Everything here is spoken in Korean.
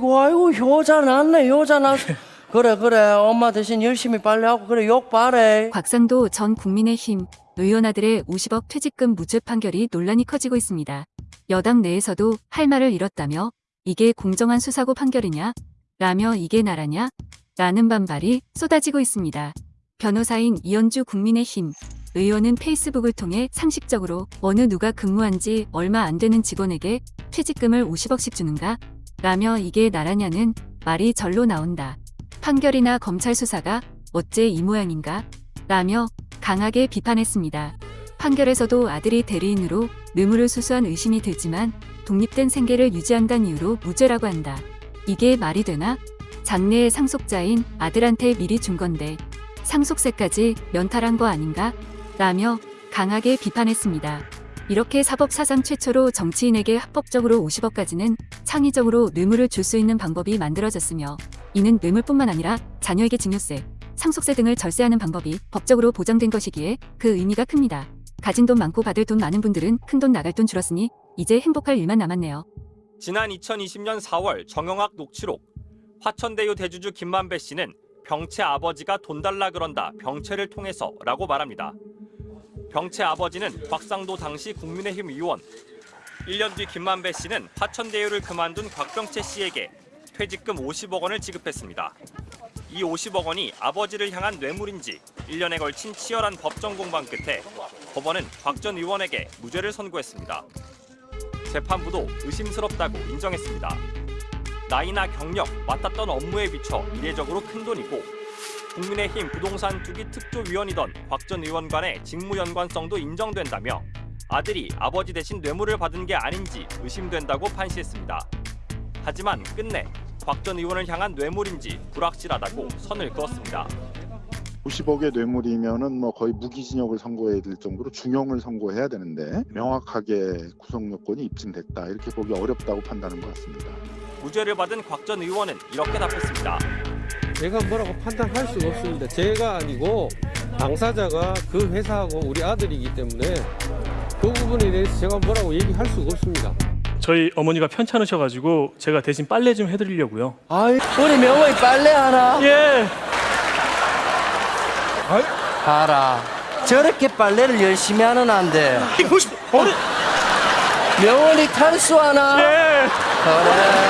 아이고 아이고 효자 났네 효자 났어. 그래 그래 엄마 대신 열심히 빨래하고 그래 욕 바래. 곽상도 전 국민의힘 의원 아들의 50억 퇴직금 무죄 판결이 논란이 커지고 있습니다. 여당 내에서도 할 말을 잃었다며 이게 공정한 수사고 판결이냐? 라며 이게 나라냐? 라는 반발이 쏟아지고 있습니다. 변호사인 이현주 국민의힘 의원은 페이스북을 통해 상식적으로 어느 누가 근무한 지 얼마 안 되는 직원에게 퇴직금을 50억씩 주는가? 라며 이게 나라냐는 말이 절로 나온다. 판결이나 검찰 수사가 어째 이 모양인가? 라며 강하게 비판했습니다. 판결에서도 아들이 대리인으로 뇌물을 수수한 의심이 들지만 독립된 생계를 유지한다는 이유로 무죄라고 한다. 이게 말이 되나? 장래의 상속자인 아들한테 미리 준 건데 상속세까지 면탈한 거 아닌가? 라며 강하게 비판했습니다. 이렇게 사법 사상 최초로 정치인에게 합법적으로 50억까지는 창의적으로 뇌물을 줄 수 있는 방법이 만들어졌으며 이는 뇌물뿐만 아니라 자녀에게 증여세, 상속세 등을 절세하는 방법이 법적으로 보장된 것이기에 그 의미가 큽니다. 가진 돈 많고 받을 돈 많은 분들은 큰 돈 나갈 돈 줄었으니 이제 행복할 일만 남았네요. 지난 2020년 4월 정영학 녹취록 화천대유 대주주 김만배 씨는 병채 아버지가 돈 달라 그런다 병채를 통해서 라고 말합니다. 병채 아버지는 곽상도 당시 국민의힘 의원 1년 뒤 김만배 씨는 화천대유를 그만둔 곽병채 씨에게 퇴직금 50억 원을 지급했습니다. 이 50억 원이 아버지를 향한 뇌물인지 1년에 걸친 치열한 법정 공방 끝에 법원은 곽 전 의원에게 무죄를 선고했습니다. 재판부도 의심스럽다고 인정했습니다. 나이나 경력, 맡았던 업무에 비춰 이례적으로 큰 돈이고 국민의힘 부동산 투기 특조위원이던 곽 전 의원 간의 직무 연관성도 인정된다며 아들이 아버지 대신 뇌물을 받은 게 아닌지 의심된다고 판시했습니다. 하지만 끝내 곽 전 의원을 향한 뇌물인지 불확실하다고 선을 그었습니다. 90억의 뇌물이면은 뭐 거의 무기징역을 선고해야 될 정도로 중형을 선고해야 되는데 명확하게 구속 요건이 입증됐다 이렇게 보기 어렵다고 판단한 것 같습니다. 무죄를 받은 곽 전 의원은 이렇게 답했습니다. 제가 뭐라고 판단할 수가 없습니다. 제가 아니고 당사자가 그 회사하고 우리 아들이기 때문에 그 부분에 대해서 제가 뭐라고 얘기할 수가 없습니다. 저희 어머니가 편찮으셔가지고 제가 대신 빨래 좀 해드리려고요. 아이 우리 명호이 빨래 하나. 예. 봐라. 저렇게 빨래를 열심히 하는 안돼. 명원이 탈수하나? 예. 그래.